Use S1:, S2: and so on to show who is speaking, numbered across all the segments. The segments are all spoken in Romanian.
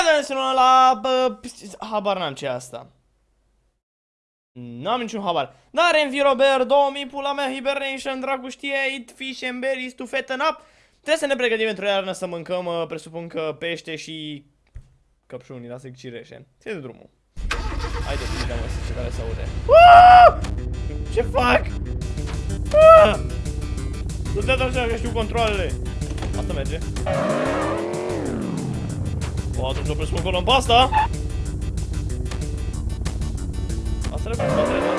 S1: Bine ați la... Bă, habar n-am ce e asta. N-am niciun habar. Dar Envy Robert 2000, pula mea, Hibernation, dracu știe, Eat Fish and Berries to fatten up. Trebuie să ne pregătim pentru iarnă să mâncăm, uh, presupun că pește și căpșuni, lasă cireșe. Ține de drumul. Haide, bine, mă, ce tare se aude. Ce fac? Nu te așa că știu controlele. Asta merge. O, atunci opresc acolo în pasta. Asta le cu spatele, da?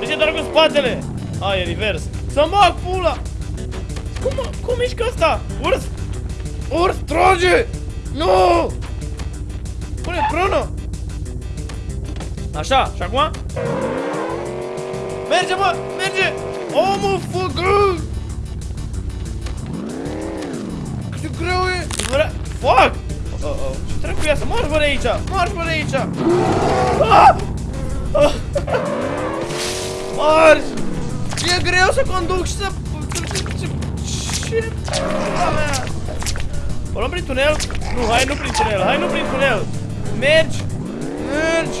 S1: De ce doar cu spatele? A, e revers. Să mă pula! Cum, cum mișcă asta? Urs! Urs, trage! Nu! Pune prână! Așa, și acum? Merge, mă! Merge! Oh, mă, făcă! Cât de greu e! Fuck! Oh, oh. Ce trebuie cu asta? Marș, bă, de aici! Marș, bă, de aici! Ah! Ah! Marș! E greu să conduc și să... Ce? Pula mea! O luăm prin tunel? Nu, hai nu prin tunel, hai nu prin tunel! Mergi! Mergi!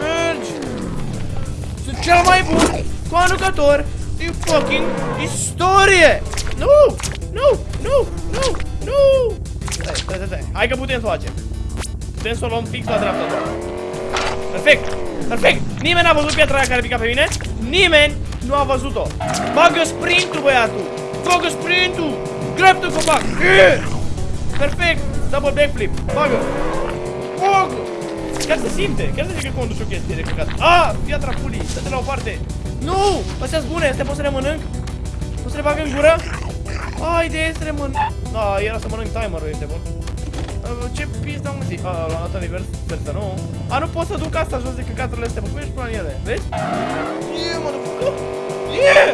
S1: Mergi! Sunt cel mai bun conducător din fucking istorie! Nu! Nu! Nu! Hai că putem să o facem. Putem să o luăm fix la dreapta doar. Perfect! Perfect! Nimeni n-a văzut piatra aia care pica pe mine? Nimeni nu a văzut-o. Bagă sprintul, băiatul! Bagă sprintul! Dreaptă copac! Perfect! Double backflip! Bagă! Bagă! Chiar se simte! Chiar se zice că conduci o chestie de căcat. Ah! Piatra pulii! Dă-te la o parte! Nu! Astea sunt bune! Astea pot să le mănânc? Pot să le bag în gură? Haide, să le mănânc! Da, era să mănânc timerul, este bun. Uh, ce pizda am zis? A, l-am dat în invers, sper să nu. A, nu pot să duc asta jos de căcaturile astea, cum ești până în ele? Vezi? Yeah, mă, duc. Yeah!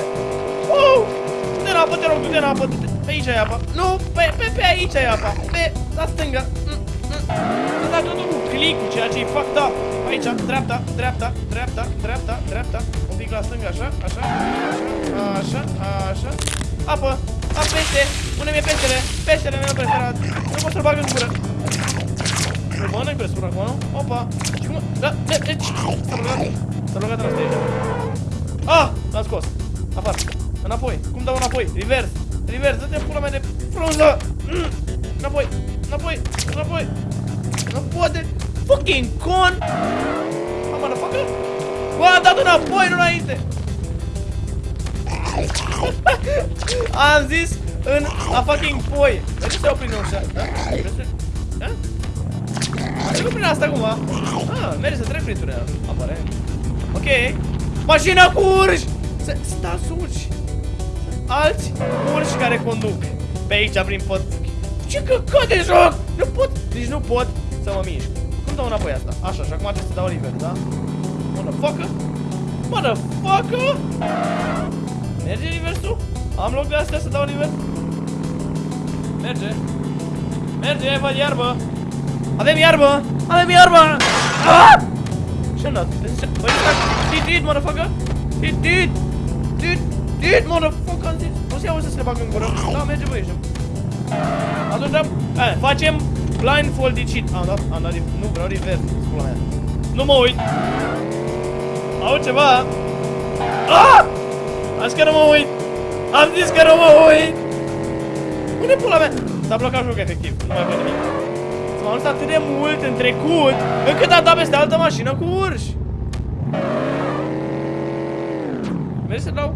S1: Oh! Du-te în apă, te rog, du-te în apă, du-te. Pe aici e apa. Nu, pe, pe, pe aici e apa. Pe, la stânga. Mm, mm. Să dat totul cu click-ul, ceea ce e fucked up. Aici, dreapta, dreapta, dreapta, dreapta, dreapta. Un pic la stânga, așa, așa, așa, așa, așa. Apă, am pește! Unde mi-e peștele? Peștele meu preferat! Nu pot să-l bag în gură! Îl mănânc presupun acum, nu? Opa! Și cum... Da, da, da, s-a blocat! S-a blocat în asta Ah! L-am scos! Afară! Înapoi! Cum dau înapoi? Reverse! Reverse! Dă-te pula mea de frunză! Mm. Înapoi! Înapoi! Înapoi! Nu poate! Fucking con! Am motherfucker! Bă, am dat înapoi, nu înainte! Am zis în a fucking poi. De ce se opri în ușa? Da? Da? Am trecut prin asta acum. Ah, merge să trec prin tunel. Aparent. Ok. Mașina cu urși! Stați urși. Alți urși care conduc. Pe aici prin pod. Ce căcat de joc! Nu pot, deci nu pot să mă mișc. Cum dau înapoi asta? Așa, și acum trebuie să dau liber, da? Motherfucker! Motherfucker! Merge reversul? Am loc de astea să dau nivel? Merge. Merge, văd iarbă. Avem iarbă! Avem iarbă! Ah! Ce n-a? Băi, he did, motherfucker! He did! Did! Did, motherfucker! Am zis! O să iau să se bag în gură. Da, merge, băi, ieșim. Atunci, da, eh, facem blindfolded cheat. Am dat, am dat, nu vreau reverse, spula mea. Nu mă uit. Au ceva. Ah! Am zis că nu mă uit! Am zis că nu mă uit! Unde pula mea? S-a blocat jocul efectiv, nu mai văd nimic. S-a ajuns atât de mult în trecut, încât a dat peste altă mașină cu urși. Mergi să dau?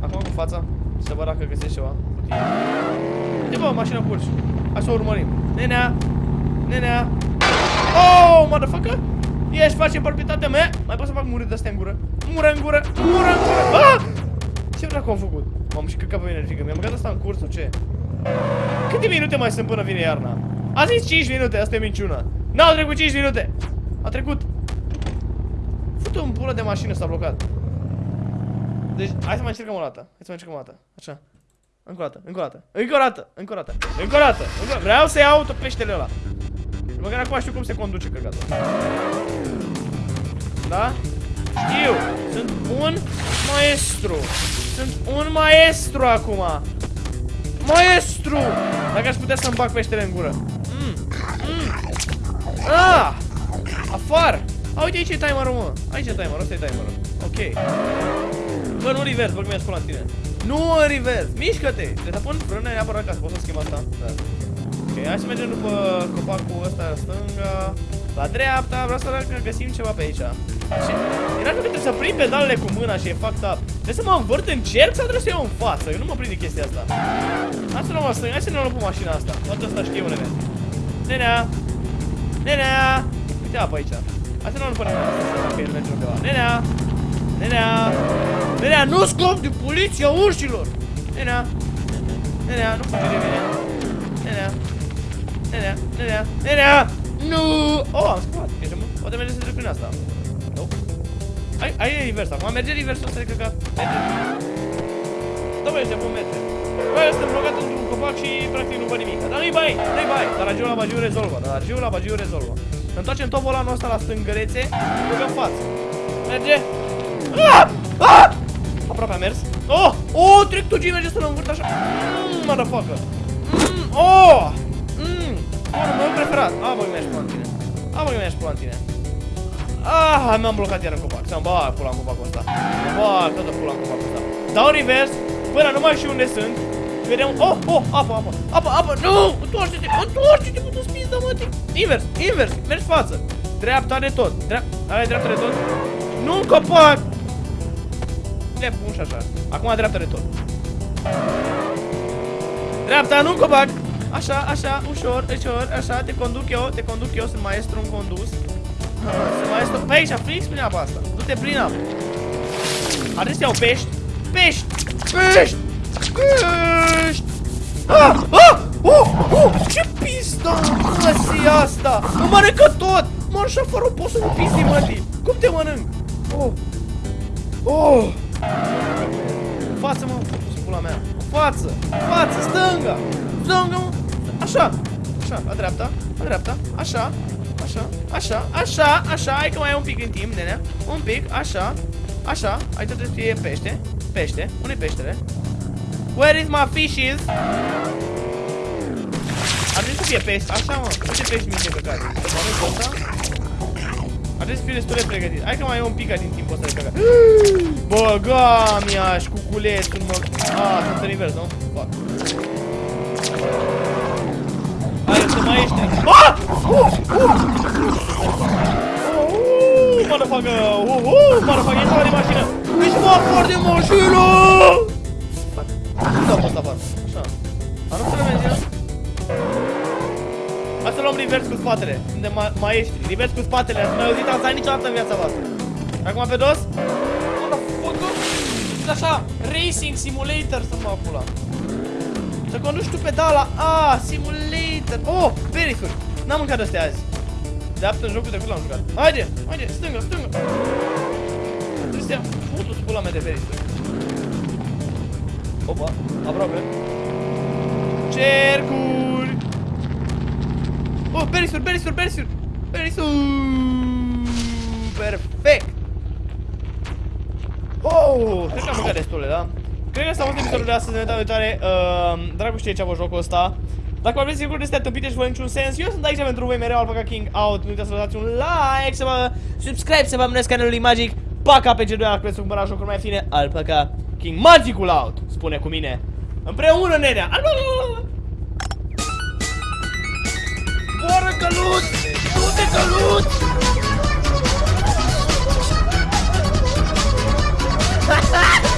S1: Acum cu fața, să văd dacă găsești ceva. Uite bă, mașină cu urși. Hai să o urmărim. Nenea! Nenea! Oh, motherfucker! Ești, facem palpitatea mea? Mai pot să fac muri de astea în gură? Mură în gură! Mură în gură! Ah! Ce dracu am făcut? M-am și căcat pe mine frică. Mi-am băgat asta în curs sau ce? Câte minute mai sunt până vine iarna? A zis 5 minute, asta e minciuna. N-au trecut 5 minute. A trecut. Fute un pulă de mașină s-a blocat. Deci, hai să mai încercăm o dată. Hai să mai încercăm o dată. Așa. Încă o dată, încă o dată, încă o dată, încă o dată, încă o dată, încă o dată. Vreau să iau tot peștele ăla. Măcar acum știu cum se conduce căcatul. Da? Știu, sunt un maestru. Sunt un maestru acum. Maestru! Dacă aș putea să-mi bag peștele în gură. Mm, mm, far! A, uite aici e timerul, mă. Aici e timerul, ăsta e timerul. Ok. Bă, nu reverse, bă, că mi-a la tine. Nu în reverse, mișcă-te! Trebuie să pun frână neapărat ca să pot să schimb asta. Da. Ok, hai să mergem după copacul ăsta stânga. La dreapta, vreau să găsim ceva pe aici. Și era că trebuie să prind pedalele cu mâna și e fucked up. Trebuie să mă învârt în cerc sau trebuie să iau în față? Eu nu mă prind de chestia asta. Hai să luăm asta, hai să ne luăm pe mașina asta. Toată asta știu, nene. Nenea! Nenea! Uite apă aici. Hai să ne luăm pe nenea. Ok, nu mergem undeva. Nenea! Nenea! Nenea, nu scop de poliția urșilor! Nenea! Nenea, nu fugi de mine. Nenea! Nenea! Nenea! Nenea! Nu! Oh, am scăpat. Ești mă? Poate merge să trec prin asta. Nu? Hai, hai invers acum. Merge reversul ăsta de căcat. Merge. Da, băi, ăștia bun merge. Băi, ăsta blocat într-un copac și practic nu văd nimic. Dar nu-i bai, nu-i bai. Dar la giu la bagiu rezolvă. Dar la giu la bagiu rezolvă. Întoarcem tot volanul ăsta la stângărețe. Băgăm față. Merge. Ah! Ah! Aproape a mers. Oh! Oh! Trec tu merge să-l învârt așa. Mmm, motherfucker. Mmm, oh! Mmm. Bunul meu preferat. A, băi, mi-aș pula în tine. A, băi, mi-aș pula în tine. Ah, mi-am blocat iar în copac. Să-mi bag pula în copacul ăsta. Mă bag toată pula în copacul ăsta. Dau reverse până nu mai știu unde sunt. Vedem... Oh, oh, apă, apă, apă, apă, nu! Întoarce-te, întoarce-te, mă, tu spizda, mă, Invers, invers, mergi față. Dreapta de tot. Dreapta, ai dreapta de tot. Nu în copac! Le pun și așa. Acum dreapta de tot. Dreapta, nu în copac! Așa, așa, ușor, ușor, așa, te conduc eu, te conduc eu, sunt maestru în condus. Sunt maestru, pe aici, fix prin apa asta. Du-te prin apă. Are să iau pești. Pești! Pești! Pești! Ah! Ah! Uh! Uh! Ce pista măsii asta? Mă mănâncă tot! Mă, șoferul, poți să nu pisi, mătii! Cum te mănânc? Oh! Oh! Față, mă, pula mea! Față! Față! Stânga! Stânga, mă! Așa! Așa, la dreapta, la dreapta, așa, așa, așa, așa, așa, hai că mai ai un pic în timp, nenea, un pic, așa, așa, aici trebuie să fie pește, pește, unde peștele? Where is my fishes? Ar trebui să fie pește, așa mă, uite pești mici de căcat, să mănânc ăsta? Ar trebui să fie destul de pregătit, hai că mai ai un pic din timpul ăsta de căcat. Băga mi-aș cuculețul, mă, ah, sunt în invers, nu? Mai ești. Ah! Uh! Uh! Uh! Motherfucker! Uh! Uh! Motherfucker, intră de mașină! Ești mort de mașină! Da, poți afară. Așa. Am nu să merge. Hai să luăm reverse cu spatele. Suntem ma maestri. Reverse cu spatele. Ați mai auzit asta niciodată în viața voastră. Acum pe dos. Motherfucker! Este așa. Racing Simulator să mă pula. Să conduci tu pedala. Ah, simulator. Oh, perisuri. N-am mâncat astea azi. De aptă în jocul trecut l-am jucat. Haide, haide, stânga, stânga. Trebuie să ia putu spula mea de perisuri. Opa, aproape. Cercuri. Oh, perisuri, perisuri, perisuri. Perisuri. Perfect. Oh, cred că am mâncat destule, da? Cred că asta a fost episodul de astăzi, ne data viitoare. Ehm, uh, dragul știe ce a fost jocul ăsta. Dacă vă aveți lucruri de tâmpite și fără niciun sens, eu sunt aici pentru voi mereu, Alpaca King Out. Nu uitați să dați un like, să vă subscribe, să vă abonați canalului Magic. Paca pe G2, dacă vreți să cumpărați jocuri mai fine, Alpaca King Magicul Out, spune cu mine. Împreună, nenea! Boră căluț! Nu te căluț! Ha ha!